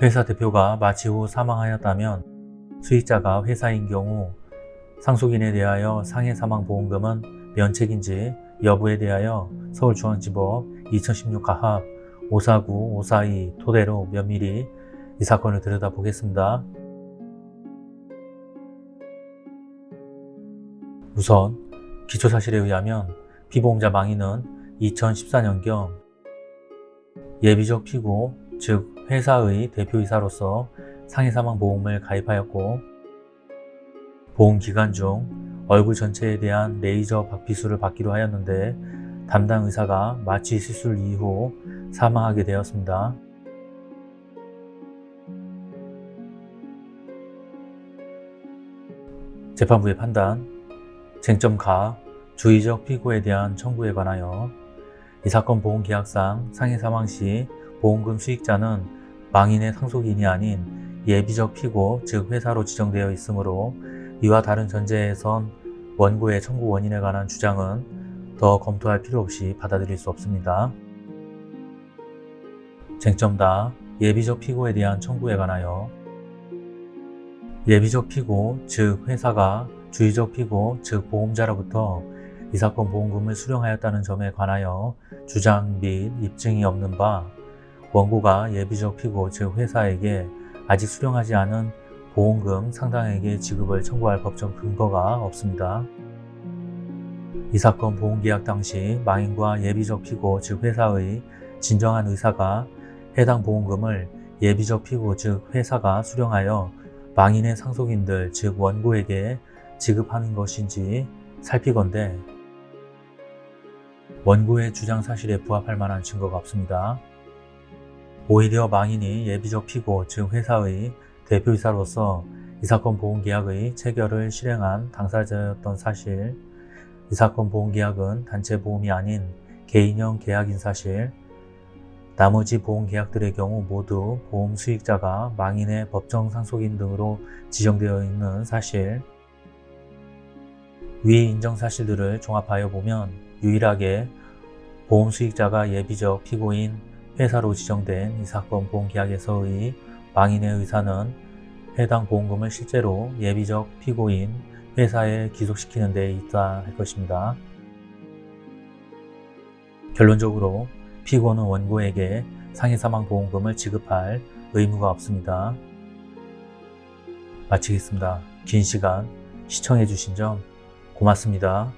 회사 대표가 마취 후 사망하였다면 수익자가 회사인 경우 상속인에 대하여 상해 사망 보험금은 면책인지 여부에 대하여 서울중앙지법 2016 가합 549, 542 토대로 면밀히 이 사건을 들여다보겠습니다. 우선 기초사실에 의하면 피보험자 망인은 2014년경 예비적 피고 즉 회사의 대표이사로서 상해사망보험을 가입하였고 보험기간 중 얼굴 전체에 대한 레이저 박피수를 받기로 하였는데 담당 의사가 마취 시술 이후 사망하게 되었습니다. 재판부의 판단, 쟁점 가, 주의적 피고에 대한 청구에 관하여 이 사건 보험계약상 상해 사망 시 보험금 수익자는 망인의 상속인이 아닌 예비적 피고 즉 회사로 지정되어 있으므로 이와 다른 전제에선 원고의 청구 원인에 관한 주장은 더 검토할 필요 없이 받아들일 수 없습니다. 쟁점다 예비적 피고에 대한 청구에 관하여 예비적 피고 즉 회사가 주의적 피고 즉 보험자로부터 이 사건 보험금을 수령하였다는 점에 관하여 주장 및 입증이 없는 바 원고가 예비적 피고 즉 회사에게 아직 수령하지 않은 보험금 상당액의 지급을 청구할 법적 근거가 없습니다. 이 사건 보험계약 당시 망인과 예비적 피고 즉 회사의 진정한 의사가 해당 보험금을 예비적 피고 즉 회사가 수령하여 망인의 상속인들 즉 원고에게 지급하는 것인지 살피건대 원고의 주장 사실에 부합할 만한 증거가 없습니다. 오히려 망인이 예비적 피고 즉 회사의 대표이사로서 이 사건 보험계약의 체결을 실행한 당사자였던 사실 이 사건 보험계약은 단체 보험이 아닌 개인형 계약인 사실 나머지 보험계약들의 경우 모두 보험 수익자가 망인의 법정 상속인 등으로 지정되어 있는 사실. 위 인정 사실들을 종합하여 보면 유일하게 보험 수익자가 예비적 피고인 회사로 지정된 이 사건 보험계약에서의 망인의 의사는 해당 보험금을 실제로 예비적 피고인 회사에 기속시키는 데 있다 할 것입니다. 결론적으로 피고는 원고에게 상해사망보험금을 지급할 의무가 없습니다. 마치겠습니다. 긴 시간 시청해주신 점 고맙습니다.